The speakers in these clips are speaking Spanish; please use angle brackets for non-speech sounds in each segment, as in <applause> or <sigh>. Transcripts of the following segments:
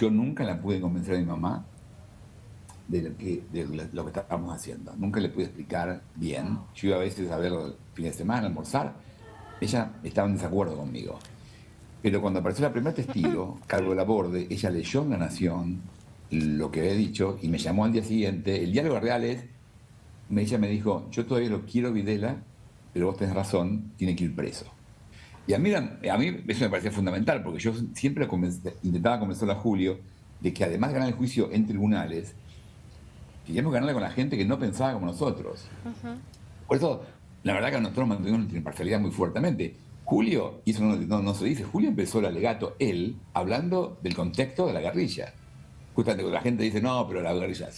yo nunca la pude convencer a mi mamá de lo que, de lo que estábamos haciendo. Nunca le pude explicar bien. Yo iba a veces a ver el fin de semana, a almorzar. Ella estaba en desacuerdo conmigo. Pero cuando apareció la primera testigo, <laughs> Carlos Laborde, ella leyó en La Nación lo que había dicho y me llamó al día siguiente. El diálogo real es, ella me dijo, yo todavía lo quiero Videla, pero vos tenés razón, tiene que ir preso. Y a mí, a mí eso me parecía fundamental, porque yo siempre intentaba convencer a Julio de que además de ganar el juicio en tribunales, queríamos ganarle con la gente que no pensaba como nosotros. Por eso, la verdad que nosotros mantuvimos nuestra imparcialidad muy fuertemente. Julio, y eso no, se dice, Julio empezó el alegato, él, hablando del contexto de la guerrilla. Justamente cuando la gente dice, no, pero la guerrilla,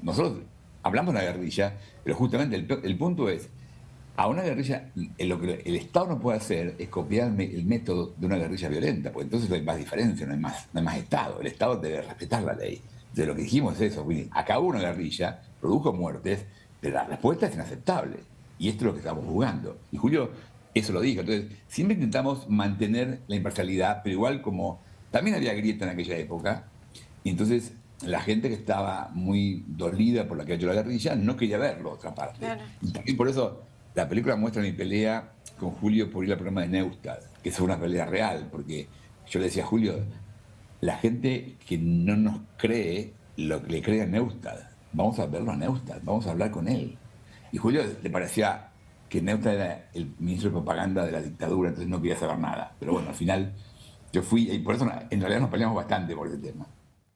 nosotros hablamos de la guerrilla, pero justamente el, punto es, a una guerrilla, lo que el Estado no puede hacer es copiar el método de una guerrilla violenta, porque entonces no hay más diferencia, no hay más, no hay más Estado. El Estado debe respetar la ley. De lo que dijimos es eso, acabó una guerrilla, produjo muertes, pero la respuesta es inaceptable. Y esto es lo que estamos jugando. Y Julio eso lo dijo. Entonces, siempre intentamos mantener la imparcialidad, pero igual como también había grieta en aquella época, y entonces la gente que estaba muy dolida por la que ha hecho la guerrilla no quería verlo, otra parte. Y también por eso la película muestra mi pelea con Julio por ir al programa de Neustad, que es una pelea real, porque yo le decía a Julio, la gente que no nos cree lo que le cree a Neustad, vamos a verlo a Neustad, vamos a hablar con él. Y Julio le parecía que Neusta era el ministro de propaganda de la dictadura, entonces no quería saber nada. Pero bueno, al final yo fui, y por eso en realidad nos peleamos bastante por ese tema.